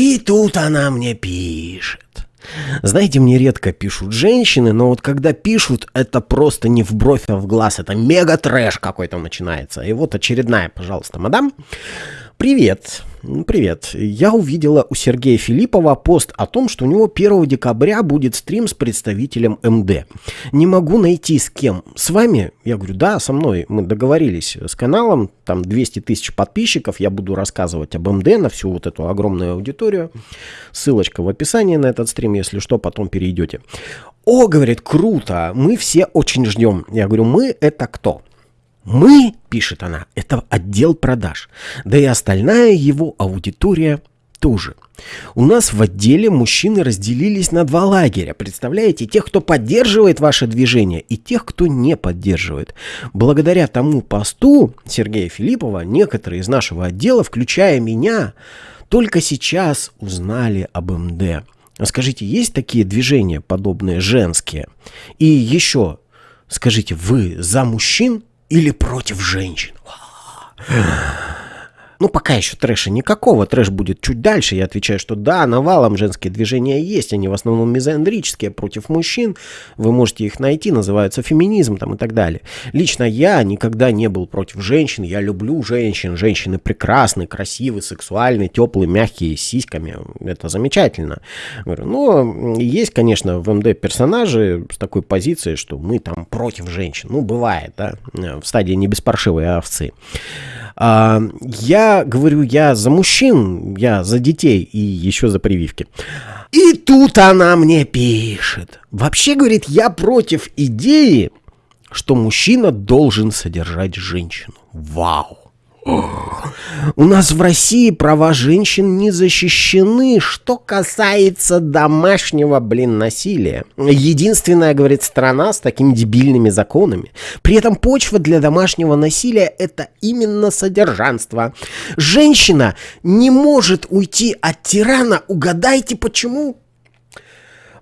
И тут она мне пишет. Знаете, мне редко пишут женщины, но вот когда пишут, это просто не в бровь, а в глаз. Это мега трэш какой-то начинается. И вот очередная, пожалуйста, мадам. Привет. Привет. Я увидела у Сергея Филиппова пост о том, что у него 1 декабря будет стрим с представителем МД. Не могу найти с кем. С вами? Я говорю, да, со мной. Мы договорились с каналом. Там 200 тысяч подписчиков. Я буду рассказывать об МД на всю вот эту огромную аудиторию. Ссылочка в описании на этот стрим, если что, потом перейдете. О, говорит, круто. Мы все очень ждем. Я говорю, мы это кто? Мы, пишет она, это отдел продаж, да и остальная его аудитория тоже. У нас в отделе мужчины разделились на два лагеря. Представляете, тех, кто поддерживает ваше движение, и тех, кто не поддерживает. Благодаря тому посту Сергея Филиппова некоторые из нашего отдела, включая меня, только сейчас узнали об МД. Скажите, есть такие движения, подобные женские? И еще, скажите, вы за мужчин или против женщин. Ну, пока еще трэша никакого. Трэш будет чуть дальше. Я отвечаю, что да, навалом женские движения есть. Они в основном мизандрические против мужчин. Вы можете их найти, называются феминизм там и так далее. Лично я никогда не был против женщин. Я люблю женщин. Женщины прекрасны, красивы, сексуальны, теплые, мягкие, с сиськами. Это замечательно. Говорю, но есть, конечно, в МД персонажи с такой позицией, что мы там против женщин. Ну, бывает, да, в стадии не беспаршивые овцы. А, говорю, я за мужчин, я за детей и еще за прививки. И тут она мне пишет. Вообще, говорит, я против идеи, что мужчина должен содержать женщину. Вау. У нас в России права женщин не защищены, что касается домашнего, блин, насилия. Единственная, говорит, страна с такими дебильными законами. При этом почва для домашнего насилия – это именно содержанство. Женщина не может уйти от тирана, угадайте почему?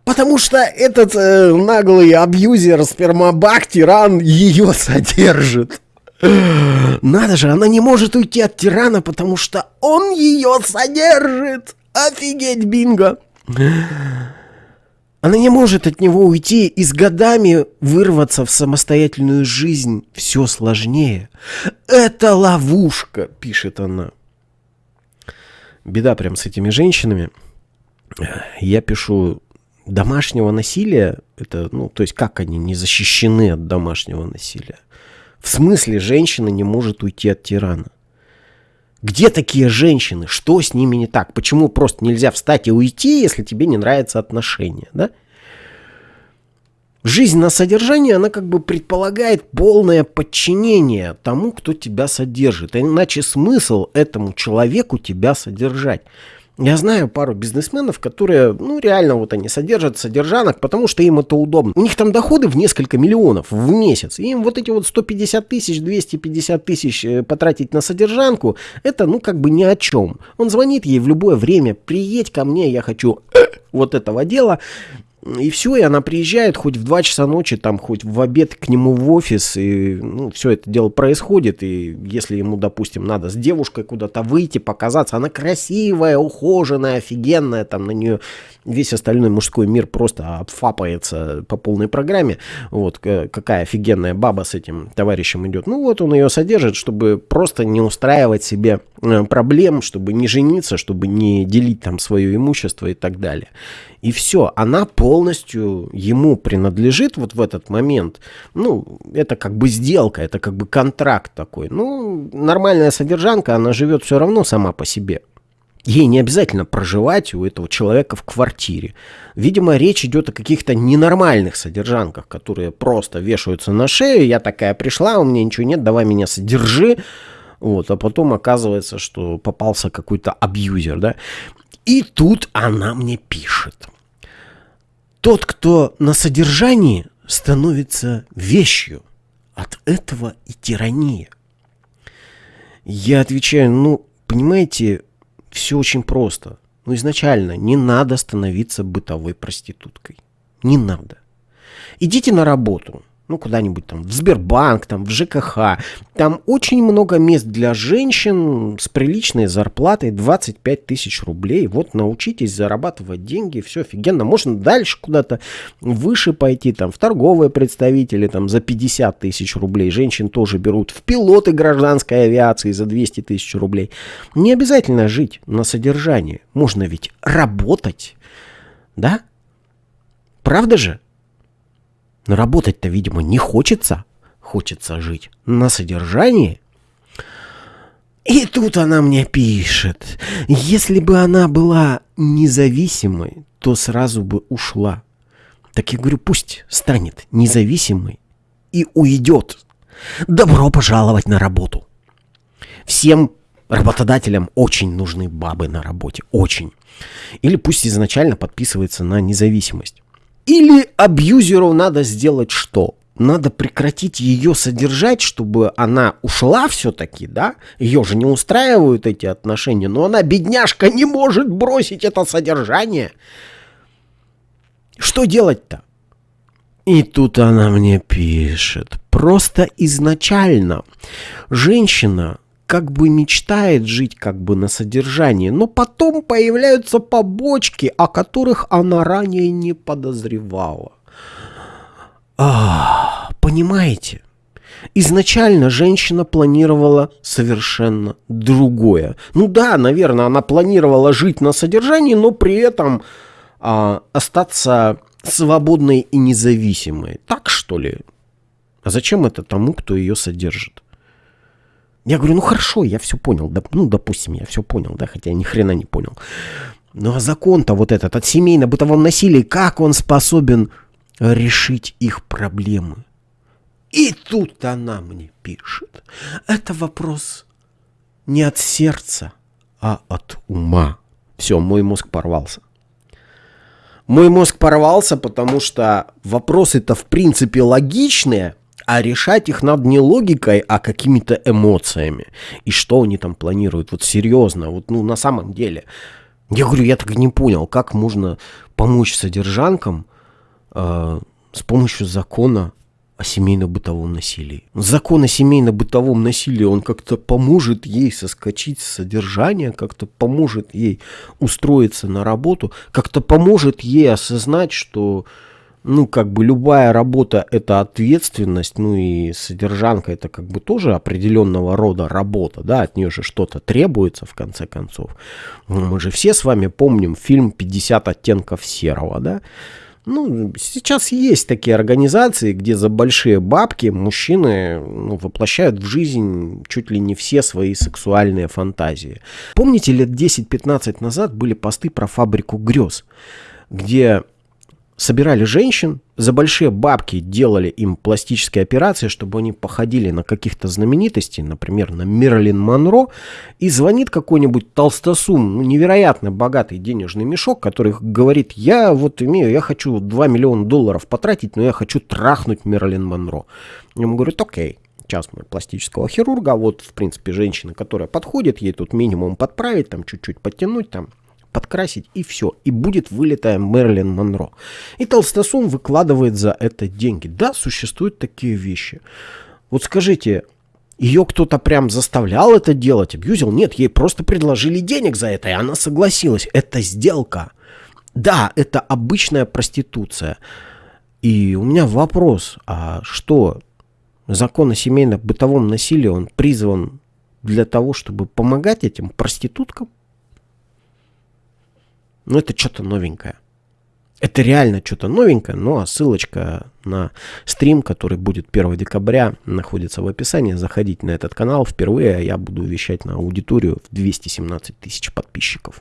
Потому что этот э, наглый абьюзер, спермобак, тиран ее содержит. Надо же, она не может уйти от тирана, потому что он ее содержит. Офигеть, бинго. Она не может от него уйти, и с годами вырваться в самостоятельную жизнь все сложнее. Это ловушка, пишет она. Беда прям с этими женщинами. Я пишу, домашнего насилия, это, ну, то есть как они не защищены от домашнего насилия? В смысле женщина не может уйти от тирана? Где такие женщины? Что с ними не так? Почему просто нельзя встать и уйти, если тебе не нравятся отношения? Да? Жизнь на содержание, она как бы предполагает полное подчинение тому, кто тебя содержит. Иначе смысл этому человеку тебя содержать. Я знаю пару бизнесменов, которые, ну, реально вот они содержат содержанок, потому что им это удобно. У них там доходы в несколько миллионов в месяц. И им вот эти вот 150 тысяч, 250 тысяч э, потратить на содержанку, это, ну, как бы ни о чем. Он звонит ей в любое время, приедь ко мне, я хочу э, вот этого дела. И все, и она приезжает хоть в 2 часа ночи, там, хоть в обед к нему в офис, и ну, все это дело происходит. И если ему, допустим, надо с девушкой куда-то выйти, показаться, она красивая, ухоженная, офигенная, там на нее весь остальной мужской мир просто обфапается по полной программе. Вот какая офигенная баба с этим товарищем идет. Ну вот он ее содержит, чтобы просто не устраивать себе э, проблем, чтобы не жениться, чтобы не делить там свое имущество и так далее. И все, она полностью ему принадлежит вот в этот момент. Ну, это как бы сделка, это как бы контракт такой. Ну, нормальная содержанка, она живет все равно сама по себе. Ей не обязательно проживать у этого человека в квартире. Видимо, речь идет о каких-то ненормальных содержанках, которые просто вешаются на шею. Я такая пришла, у меня ничего нет, давай меня содержи. Вот, а потом оказывается, что попался какой-то абьюзер, да. И тут она мне пишет. Тот, кто на содержании, становится вещью. От этого и тирания. Я отвечаю, ну, понимаете, все очень просто. Ну, изначально не надо становиться бытовой проституткой. Не надо. Идите на работу. Ну, куда-нибудь там, в Сбербанк, там, в ЖКХ. Там очень много мест для женщин с приличной зарплатой 25 тысяч рублей. Вот научитесь зарабатывать деньги, все офигенно. Можно дальше куда-то выше пойти, там, в торговые представители, там, за 50 тысяч рублей. Женщин тоже берут в пилоты гражданской авиации за 200 тысяч рублей. Не обязательно жить на содержании. Можно ведь работать, да? Правда же? Но работать-то, видимо, не хочется. Хочется жить на содержании. И тут она мне пишет. Если бы она была независимой, то сразу бы ушла. Так я говорю, пусть станет независимой и уйдет. Добро пожаловать на работу. Всем работодателям очень нужны бабы на работе. Очень. Или пусть изначально подписывается на независимость. Или абьюзеру надо сделать что? Надо прекратить ее содержать, чтобы она ушла все-таки, да? Ее же не устраивают эти отношения, но она, бедняжка, не может бросить это содержание. Что делать-то? И тут она мне пишет. Просто изначально женщина как бы мечтает жить как бы на содержании, но потом появляются побочки, о которых она ранее не подозревала. А, понимаете? Изначально женщина планировала совершенно другое. Ну да, наверное, она планировала жить на содержании, но при этом а, остаться свободной и независимой. Так что ли? А зачем это тому, кто ее содержит? Я говорю, ну хорошо, я все понял. Да, ну, допустим, я все понял, да, хотя ни хрена не понял. Ну а закон-то вот этот от семейно-бытовом насилии, как он способен решить их проблемы? И тут она мне пишет. Это вопрос не от сердца, а от ума. Все, мой мозг порвался. Мой мозг порвался, потому что вопросы-то в принципе логичные, а решать их надо не логикой, а какими-то эмоциями. И что они там планируют, вот серьезно, вот ну на самом деле. Я говорю, я так не понял, как можно помочь содержанкам э, с помощью закона о семейно-бытовом насилии. Закон о семейно-бытовом насилии, он как-то поможет ей соскочить с содержания, как-то поможет ей устроиться на работу, как-то поможет ей осознать, что ну, как бы любая работа – это ответственность, ну и содержанка – это как бы тоже определенного рода работа, да, от нее же что-то требуется в конце концов. Мы же все с вами помним фильм «50 оттенков серого», да, ну, сейчас есть такие организации, где за большие бабки мужчины ну, воплощают в жизнь чуть ли не все свои сексуальные фантазии. Помните, лет 10-15 назад были посты про фабрику грез, где собирали женщин, за большие бабки делали им пластические операции, чтобы они походили на каких-то знаменитостей, например, на Мерлин Монро, и звонит какой-нибудь толстосум, ну, невероятно богатый денежный мешок, который говорит, я вот имею, я хочу 2 миллиона долларов потратить, но я хочу трахнуть Мерлин Монро. Ему говорят, окей, сейчас мы пластического хирурга, вот, в принципе, женщина, которая подходит, ей тут минимум подправить, там, чуть-чуть подтянуть, там, подкрасить и все. И будет вылетая Мерлин Монро. И Толстосум выкладывает за это деньги. Да, существуют такие вещи. Вот скажите, ее кто-то прям заставлял это делать, абьюзил? Нет, ей просто предложили денег за это, и она согласилась. Это сделка. Да, это обычная проституция. И у меня вопрос, а что, закон о семейно-бытовом насилии, он призван для того, чтобы помогать этим проституткам? Ну, это что-то новенькое. Это реально что-то новенькое, ну а ссылочка на стрим, который будет 1 декабря, находится в описании. Заходите на этот канал. Впервые я буду вещать на аудиторию в 217 тысяч подписчиков.